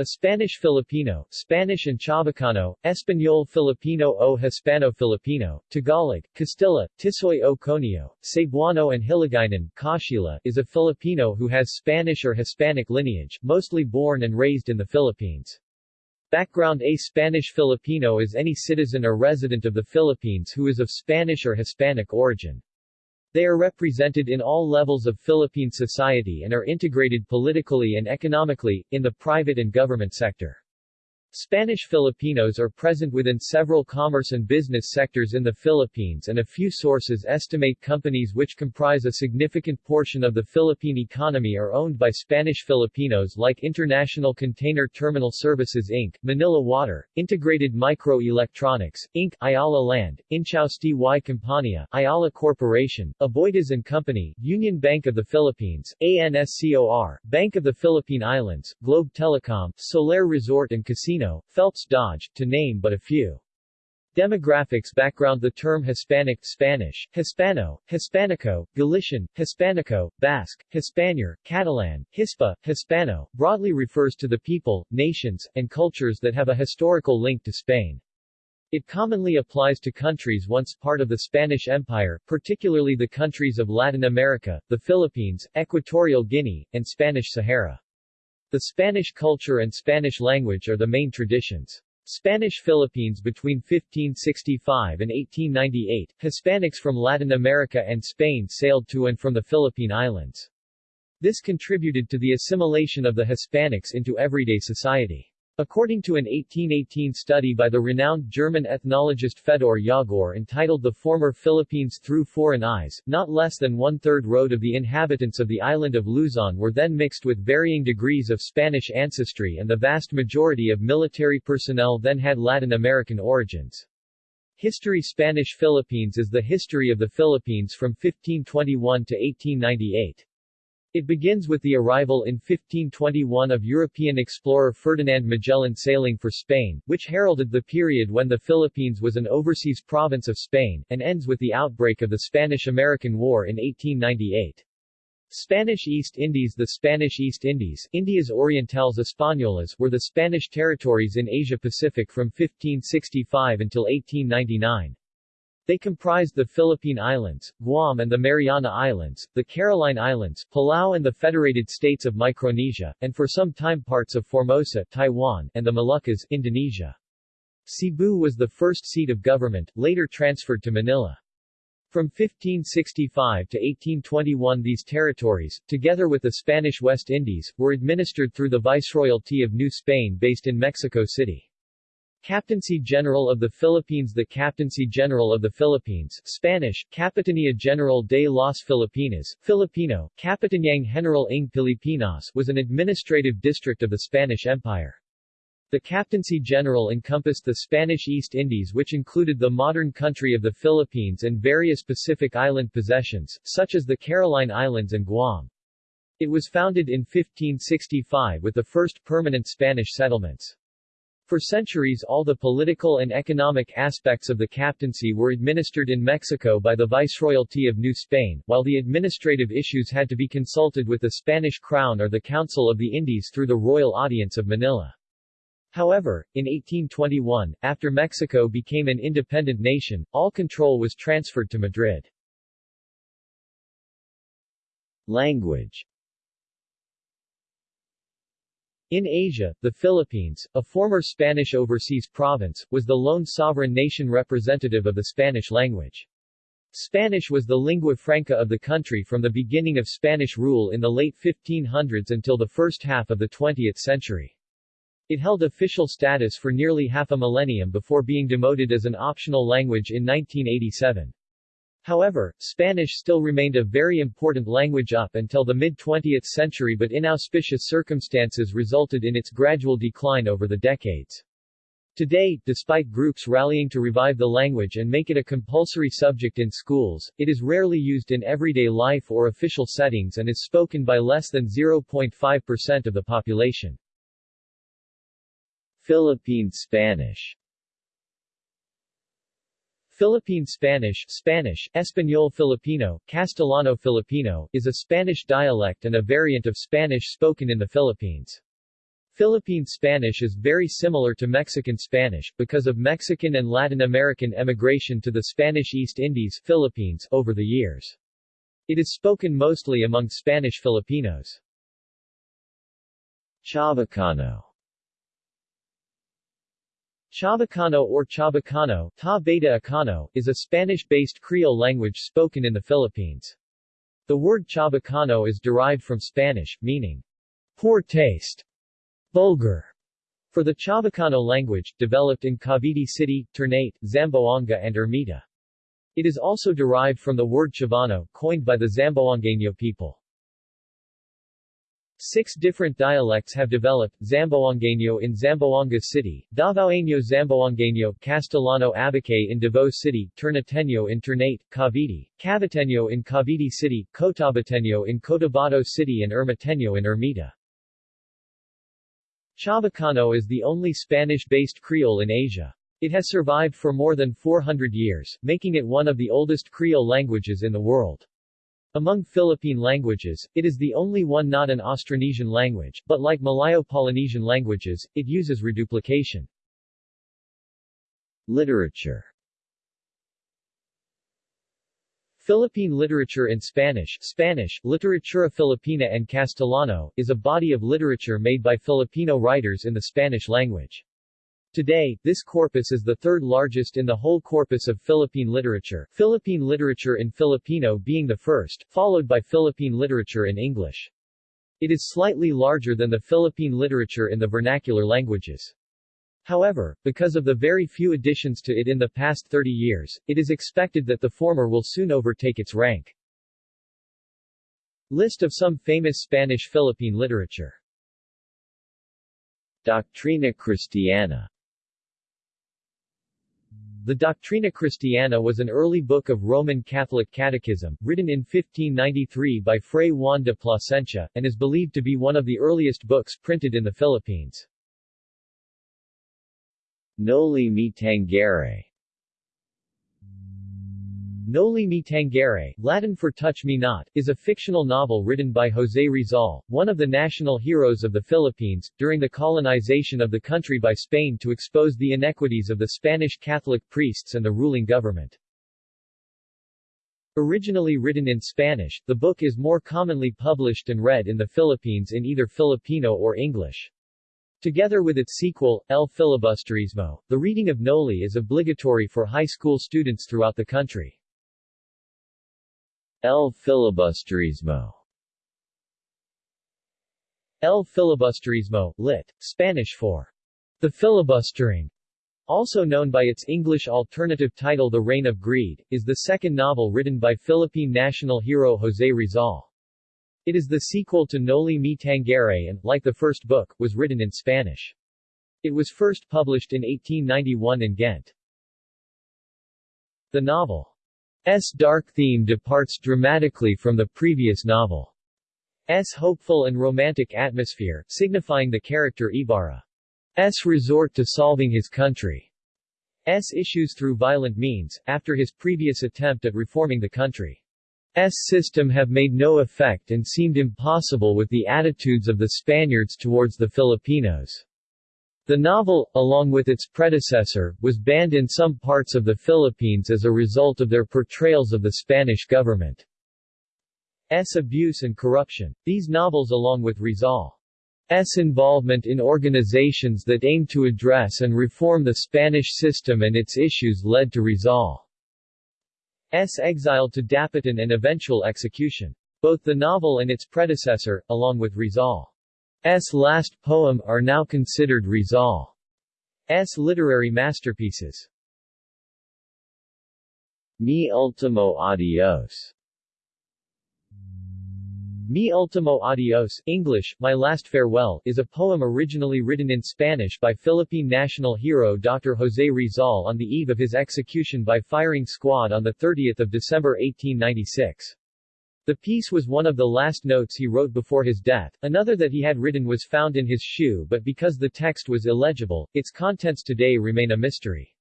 A Spanish Filipino, Spanish and Chavacano, Espanol Filipino o Hispano Filipino, Tagalog, Castilla, Tisoy o Conio, Cebuano and Hiligaynon, Kashila, is a Filipino who has Spanish or Hispanic lineage, mostly born and raised in the Philippines. Background A Spanish Filipino is any citizen or resident of the Philippines who is of Spanish or Hispanic origin. They are represented in all levels of Philippine society and are integrated politically and economically, in the private and government sector. Spanish Filipinos are present within several commerce and business sectors in the Philippines and a few sources estimate companies which comprise a significant portion of the Philippine economy are owned by Spanish Filipinos like International Container Terminal Services Inc., Manila Water, Integrated Microelectronics, Inc., Ayala Land, Inchausti y Compañía, Ayala Corporation, Aboitiz and Company, Union Bank of the Philippines, ANSCOR, Bank of the Philippine Islands, Globe Telecom, Solaire Resort and Casino Casino, Phelps Dodge, to name but a few. Demographics Background The term Hispanic Spanish, Hispano, Hispanico, Galician, Hispanico, Basque, Hispanier, Catalan, Hispa, Hispano, broadly refers to the people, nations, and cultures that have a historical link to Spain. It commonly applies to countries once part of the Spanish Empire, particularly the countries of Latin America, the Philippines, Equatorial Guinea, and Spanish Sahara. The Spanish culture and Spanish language are the main traditions. Spanish Philippines between 1565 and 1898, Hispanics from Latin America and Spain sailed to and from the Philippine Islands. This contributed to the assimilation of the Hispanics into everyday society. According to an 1818 study by the renowned German ethnologist Fedor Jagor entitled The Former Philippines Through Foreign Eyes, not less than one-third road of the inhabitants of the island of Luzon were then mixed with varying degrees of Spanish ancestry and the vast majority of military personnel then had Latin American origins. History Spanish Philippines is the history of the Philippines from 1521 to 1898. It begins with the arrival in 1521 of European explorer Ferdinand Magellan sailing for Spain, which heralded the period when the Philippines was an overseas province of Spain, and ends with the outbreak of the Spanish-American War in 1898. Spanish East Indies The Spanish East Indies, Indias Orientales Españolas were the Spanish territories in Asia-Pacific from 1565 until 1899. They comprised the Philippine Islands, Guam and the Mariana Islands, the Caroline Islands, Palau and the Federated States of Micronesia, and for some time parts of Formosa, Taiwan, and the Moluccas, Indonesia. Cebu was the first seat of government, later transferred to Manila. From 1565 to 1821 these territories, together with the Spanish West Indies, were administered through the Viceroyalty of New Spain based in Mexico City. Captaincy General of the Philippines The Captaincy General of the Philippines Spanish, Capitanía General de las Filipinas, Filipino, Capitaniang General ng Pilipinas was an administrative district of the Spanish Empire. The Captaincy General encompassed the Spanish East Indies which included the modern country of the Philippines and various Pacific Island possessions, such as the Caroline Islands and Guam. It was founded in 1565 with the first permanent Spanish settlements. For centuries all the political and economic aspects of the captaincy were administered in Mexico by the Viceroyalty of New Spain, while the administrative issues had to be consulted with the Spanish Crown or the Council of the Indies through the Royal Audience of Manila. However, in 1821, after Mexico became an independent nation, all control was transferred to Madrid. Language in Asia, the Philippines, a former Spanish overseas province, was the lone sovereign nation representative of the Spanish language. Spanish was the lingua franca of the country from the beginning of Spanish rule in the late 1500s until the first half of the 20th century. It held official status for nearly half a millennium before being demoted as an optional language in 1987. However, Spanish still remained a very important language up until the mid-20th century but inauspicious circumstances resulted in its gradual decline over the decades. Today, despite groups rallying to revive the language and make it a compulsory subject in schools, it is rarely used in everyday life or official settings and is spoken by less than 0.5% of the population. Philippine Spanish Philippine Spanish Spanish, Español Filipino, Castellano Filipino, is a Spanish dialect and a variant of Spanish spoken in the Philippines. Philippine Spanish is very similar to Mexican Spanish, because of Mexican and Latin American emigration to the Spanish East Indies Philippines over the years. It is spoken mostly among Spanish Filipinos. Chabacano Chabacano or Chabacano Ta Beta Acano, is a Spanish-based Creole language spoken in the Philippines. The word Chabacano is derived from Spanish, meaning poor taste Vulgar for the Chabacano language, developed in Cavite City, Ternate, Zamboanga and Ermita. It is also derived from the word Chavano, coined by the Zamboangueño people. Six different dialects have developed, Zamboangueño in Zamboanga City, Davaoeño Zamboangueño, Castellano Abakay in Davao City, Ternateño in Ternate, Cavite, Caviteño in Cavite City, Cotabateño in Cotabato City and Ermiteño in Ermita. Chavacano is the only Spanish-based Creole in Asia. It has survived for more than 400 years, making it one of the oldest Creole languages in the world. Among Philippine languages, it is the only one not an Austronesian language, but like Malayo-Polynesian languages, it uses reduplication. Literature Philippine literature in Spanish Spanish, Literatura Filipina and Castellano, is a body of literature made by Filipino writers in the Spanish language. Today, this corpus is the third largest in the whole corpus of Philippine literature, Philippine literature in Filipino being the first, followed by Philippine literature in English. It is slightly larger than the Philippine literature in the vernacular languages. However, because of the very few additions to it in the past 30 years, it is expected that the former will soon overtake its rank. List of some famous Spanish-Philippine literature Doctrina Christiana The Doctrina Christiana was an early book of Roman Catholic catechism, written in 1593 by Fray Juan de Plasencia, and is believed to be one of the earliest books printed in the Philippines. Noli Me Tangere Noli Me Tangere, Latin for Touch Me Not, is a fictional novel written by José Rizal, one of the national heroes of the Philippines, during the colonization of the country by Spain to expose the inequities of the Spanish Catholic priests and the ruling government. Originally written in Spanish, the book is more commonly published and read in the Philippines in either Filipino or English. Together with its sequel, El Filibusterismo, the reading of Noli is obligatory for high school students throughout the country. El Filibusterismo El Filibusterismo, lit. Spanish for the filibustering, also known by its English alternative title The Reign of Greed, is the second novel written by Philippine national hero José Rizal. It is the sequel to Noli Me Tangere and, like the first book, was written in Spanish. It was first published in 1891 in Ghent. The novel's dark theme departs dramatically from the previous novel's hopeful and romantic atmosphere, signifying the character Ibarra. Ibarra's resort to solving his country. country's issues through violent means, after his previous attempt at reforming the country. S system have made no effect and seemed impossible with the attitudes of the Spaniards towards the Filipinos. The novel, along with its predecessor, was banned in some parts of the Philippines as a result of their portrayals of the Spanish government's abuse and corruption. These novels along with Rizal's involvement in organizations that aimed to address and reform the Spanish system and its issues led to Rizal S. exile to Dapitan and eventual execution. Both the novel and its predecessor, along with Rizal's last poem, are now considered Rizal's literary masterpieces. Mi ultimo adios Mi Ultimo Adios English, My Last Farewell, is a poem originally written in Spanish by Philippine national hero Dr. José Rizal on the eve of his execution by firing squad on 30 December 1896. The piece was one of the last notes he wrote before his death. Another that he had written was found in his shoe but because the text was illegible, its contents today remain a mystery.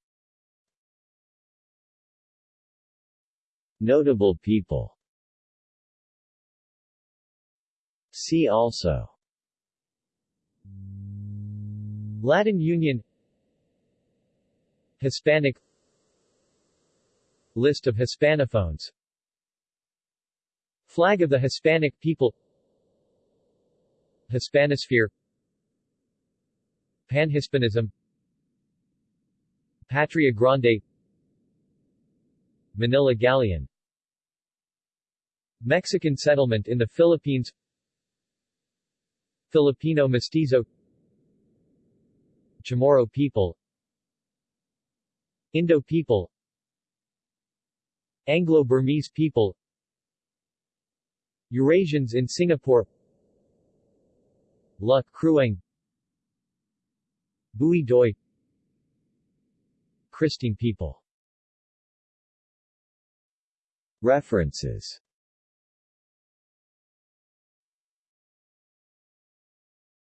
Notable people. See also. Latin Union. Hispanic. List of Hispanophones Flag of the Hispanic people. Hispanosphere. Panhispanism. Patria Grande. Manila Galleon. Mexican settlement in the Philippines. Filipino Mestizo. Chamorro people. Indo people. Anglo-Burmese people Eurasians in Singapore. La Crueng Bui Doi. Kristang people. References